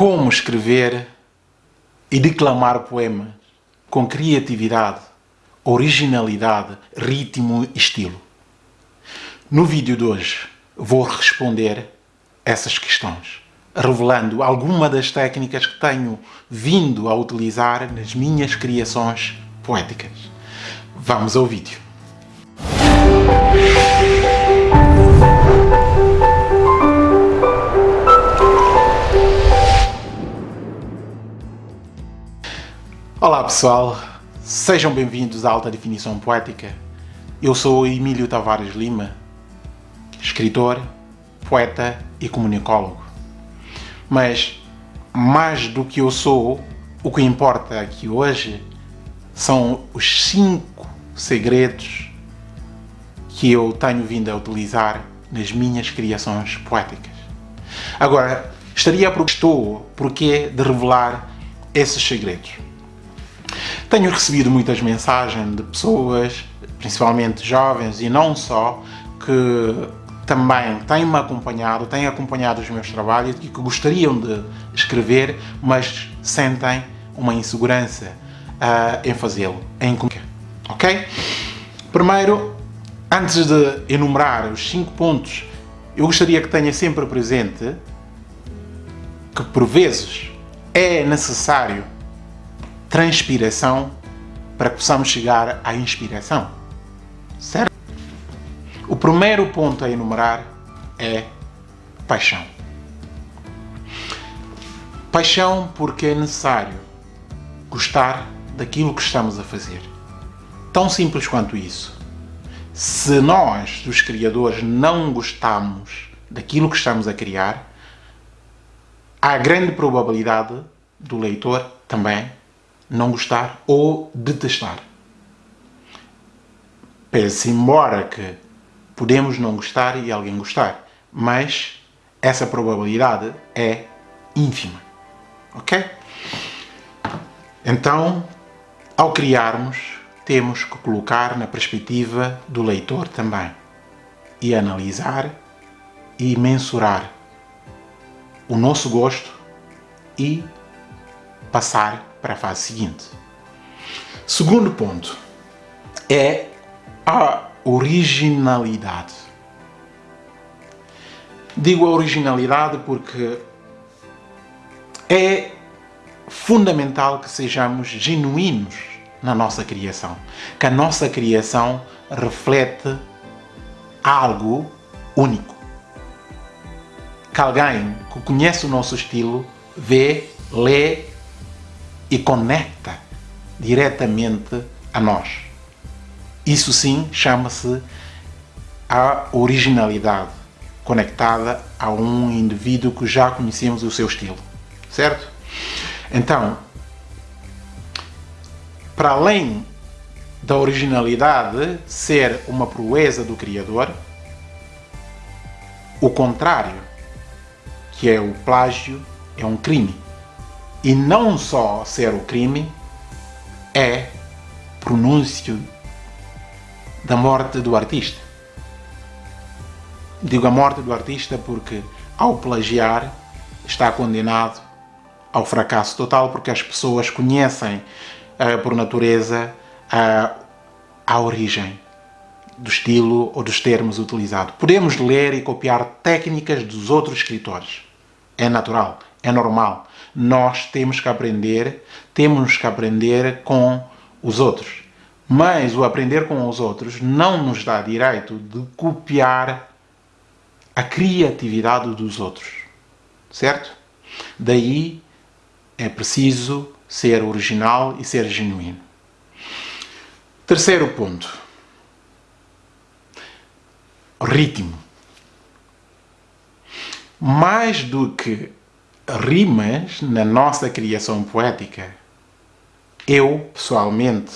como escrever e declamar poemas com criatividade, originalidade, ritmo e estilo. No vídeo de hoje vou responder essas questões, revelando alguma das técnicas que tenho vindo a utilizar nas minhas criações poéticas. Vamos ao vídeo. Pessoal, sejam bem-vindos à Alta Definição Poética. Eu sou Emílio Tavares Lima, escritor, poeta e comunicólogo. Mas, mais do que eu sou, o que importa aqui hoje são os cinco segredos que eu tenho vindo a utilizar nas minhas criações poéticas. Agora, estaria por estou porque de revelar esses segredos. Tenho recebido muitas mensagens de pessoas, principalmente jovens e não só, que também têm-me acompanhado, têm acompanhado os meus trabalhos e que gostariam de escrever, mas sentem uma insegurança uh, em fazê-lo, em ok? Primeiro, antes de enumerar os cinco pontos, eu gostaria que tenha sempre presente que por vezes é necessário transpiração para que possamos chegar à inspiração. Certo? O primeiro ponto a enumerar é paixão. Paixão porque é necessário gostar daquilo que estamos a fazer. Tão simples quanto isso. Se nós, os criadores, não gostamos daquilo que estamos a criar, há grande probabilidade do leitor também não gostar ou detestar. Pese embora que podemos não gostar e alguém gostar, mas essa probabilidade é ínfima. Ok? Então, ao criarmos, temos que colocar na perspectiva do leitor também e analisar e mensurar o nosso gosto e passar para a fase seguinte. Segundo ponto é a originalidade. Digo a originalidade porque é fundamental que sejamos genuínos na nossa criação. Que a nossa criação reflete algo único. Que alguém que conhece o nosso estilo vê, lê e conecta diretamente a nós. Isso sim chama-se a originalidade, conectada a um indivíduo que já conhecemos o seu estilo, certo? Então, para além da originalidade ser uma proeza do Criador, o contrário, que é o plágio, é um crime. E não só ser o crime, é pronúncio da morte do artista. Digo a morte do artista porque, ao plagiar, está condenado ao fracasso total porque as pessoas conhecem, uh, por natureza, uh, a origem do estilo ou dos termos utilizados. Podemos ler e copiar técnicas dos outros escritores. É natural, é normal nós temos que aprender, temos que aprender com os outros. Mas o aprender com os outros não nos dá direito de copiar a criatividade dos outros. Certo? Daí é preciso ser original e ser genuíno. Terceiro ponto. Ritmo. Mais do que rimas na nossa criação poética. Eu, pessoalmente,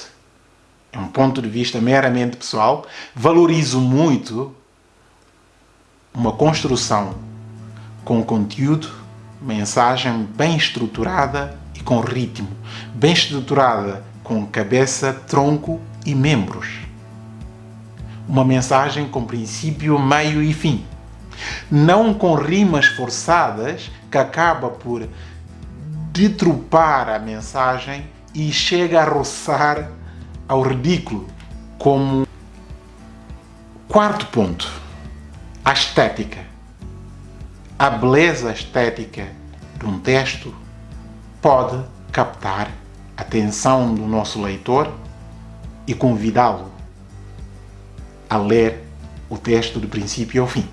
é um ponto de vista meramente pessoal, valorizo muito uma construção com conteúdo, mensagem bem estruturada e com ritmo, bem estruturada com cabeça, tronco e membros. Uma mensagem com princípio, meio e fim. Não com rimas forçadas que acaba por detrupar a mensagem e chega a roçar ao ridículo. Como quarto ponto, a estética. A beleza estética de um texto pode captar a atenção do nosso leitor e convidá-lo a ler o texto do princípio ao fim.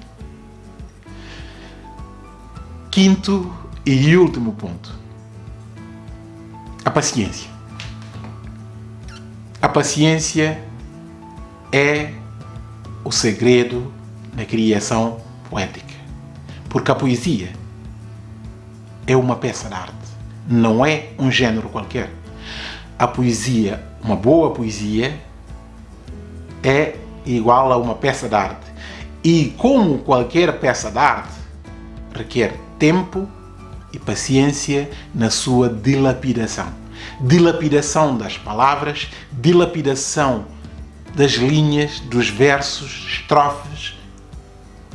Quinto e último ponto. A paciência. A paciência é o segredo da criação poética. Porque a poesia é uma peça de arte, não é um gênero qualquer. A poesia, uma boa poesia, é igual a uma peça de arte. E como qualquer peça de arte, requer tempo e paciência na sua dilapidação. Dilapidação das palavras, dilapidação das linhas, dos versos, estrofes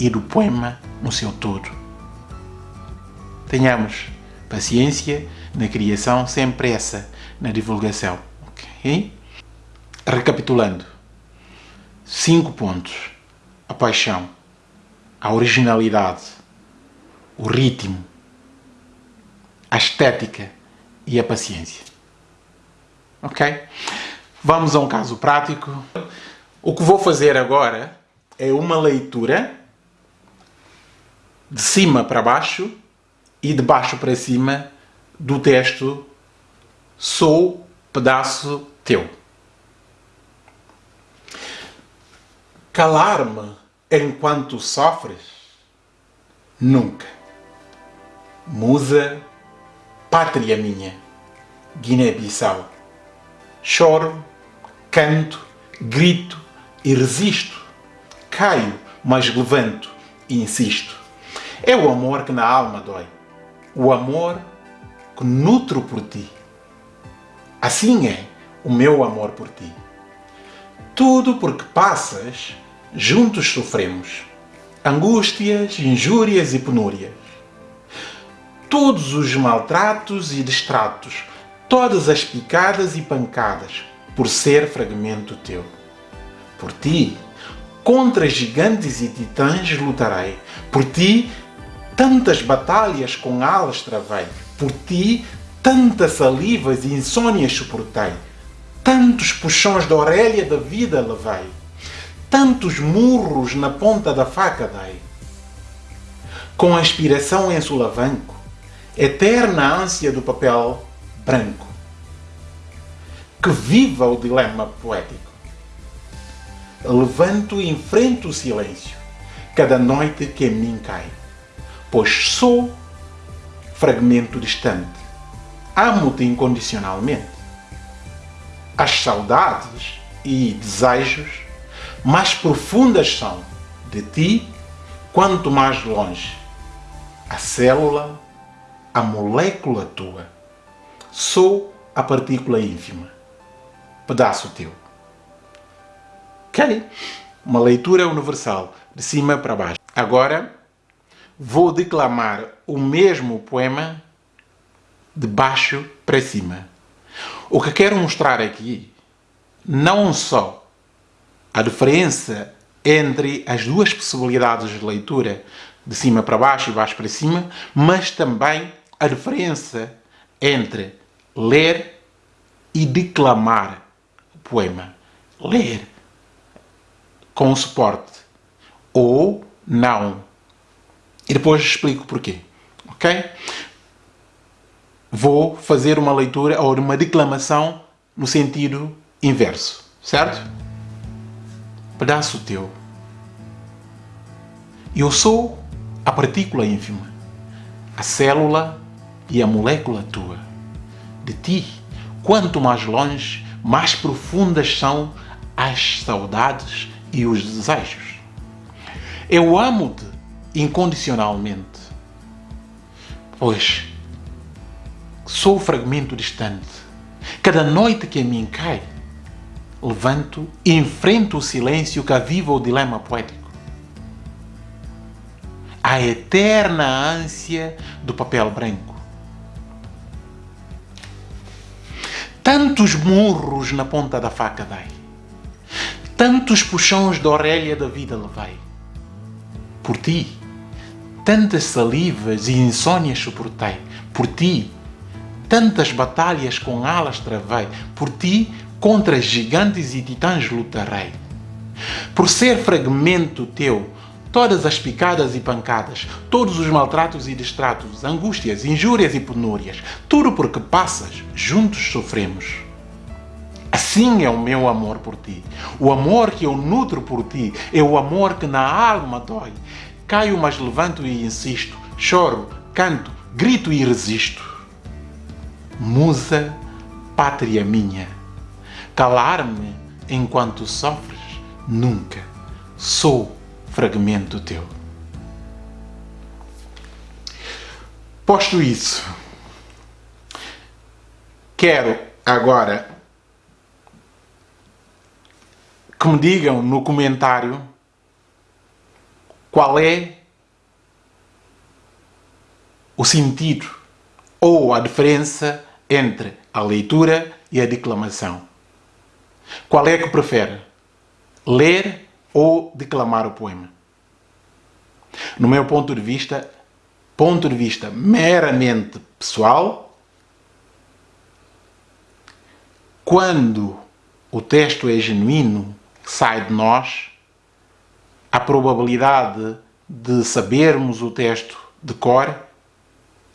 e do poema no seu todo. Tenhamos paciência na criação, sem pressa na divulgação. Okay? Recapitulando, cinco pontos: a paixão, a originalidade, o ritmo, a estética e a paciência. Ok? Vamos a um caso prático. O que vou fazer agora é uma leitura de cima para baixo e de baixo para cima do texto Sou pedaço teu. Calar-me enquanto sofres? Nunca. Musa, pátria minha, Guiné-Bissau. Choro, canto, grito e resisto. Caio, mas levanto e insisto. É o amor que na alma dói. O amor que nutro por ti. Assim é o meu amor por ti. Tudo porque passas, juntos sofremos. Angústias, injúrias e penúrias. Todos os maltratos e distratos, todas as picadas e pancadas, por ser fragmento teu. Por ti, contra gigantes e titãs lutarei. Por ti, tantas batalhas com alas travei. Por ti, tantas salivas e insônias suportei. Tantos puxões da orelha da vida levei. Tantos murros na ponta da faca dei. Com a inspiração em sulavanco, eterna ânsia do papel branco. Que viva o dilema poético! Levanto e enfrento o silêncio, cada noite que em mim cai, pois sou fragmento distante. Amo-te incondicionalmente. As saudades e desejos mais profundas são de ti, quanto mais longe. A célula, a molécula tua. Sou a partícula ínfima. Pedaço teu. Ok? Uma leitura universal, de cima para baixo. Agora, vou declamar o mesmo poema de baixo para cima. O que quero mostrar aqui, não só a diferença entre as duas possibilidades de leitura, de cima para baixo e baixo para cima, mas também a diferença entre ler e declamar o poema. Ler com suporte ou não. E depois explico porquê. Ok? Vou fazer uma leitura ou uma declamação no sentido inverso. Certo? Pedaço teu. Eu sou a partícula ínfima, a célula e a molécula tua. De ti, quanto mais longe, mais profundas são as saudades e os desejos. Eu amo-te incondicionalmente, pois sou fragmento distante. Cada noite que a mim cai, levanto e enfrento o silêncio que aviva o dilema poético. A eterna ânsia do papel branco. Tantos murros na ponta da faca dei. Tantos puxões da orelha da vida levei. Por ti, tantas salivas e insônias suportei. Por ti, tantas batalhas com alas travei. Por ti, contra gigantes e titãs lutarei. Por ser fragmento teu, todas as picadas e pancadas, todos os maltratos e distratos, angústias, injúrias e penúrias, tudo porque passas, juntos sofremos. Assim é o meu amor por ti. O amor que eu nutro por ti é o amor que na alma dói. Caio, mas levanto e insisto. Choro, canto, grito e resisto. Musa, pátria minha, calar-me enquanto sofres, nunca. Sou fragmento teu. Posto isso, quero agora que me digam no comentário qual é o sentido ou a diferença entre a leitura e a declamação. Qual é que prefere? Ler ou declamar o poema? No meu ponto de vista, ponto de vista meramente pessoal, quando o texto é genuíno, sai de nós, a probabilidade de sabermos o texto de cor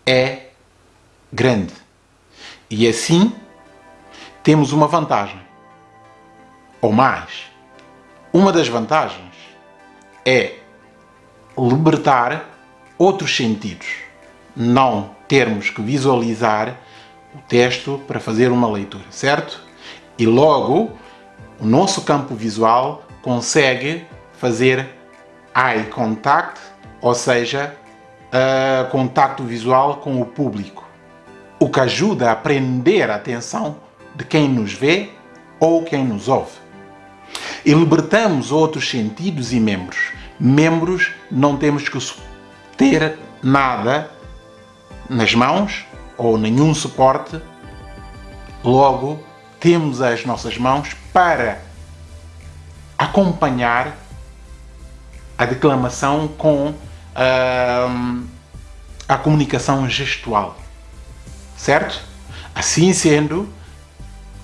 é grande. E assim temos uma vantagem. Ou mais, uma das vantagens é libertar outros sentidos. Não termos que visualizar o texto para fazer uma leitura, certo? E logo o nosso campo visual consegue fazer eye contact, ou seja, uh, contacto visual com o público, o que ajuda a prender a atenção de quem nos vê ou quem nos ouve. E libertamos outros sentidos e membros. Membros não temos que ter nada nas mãos ou nenhum suporte, logo temos as nossas mãos para acompanhar a declamação com uh, a comunicação gestual. Certo? Assim sendo,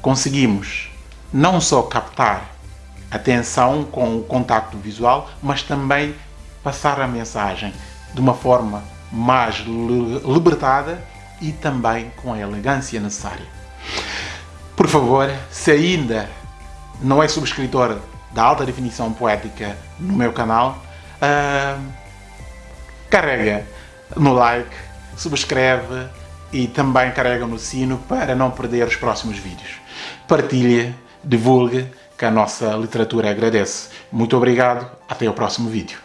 conseguimos não só captar atenção com o contacto visual, mas também passar a mensagem de uma forma mais libertada e também com a elegância necessária. Por favor, se ainda não é subscritor da alta definição poética no meu canal, uh, carrega no like, subscreve e também carrega no sino para não perder os próximos vídeos. Partilhe, divulgue, que a nossa literatura agradece. Muito obrigado, até o próximo vídeo.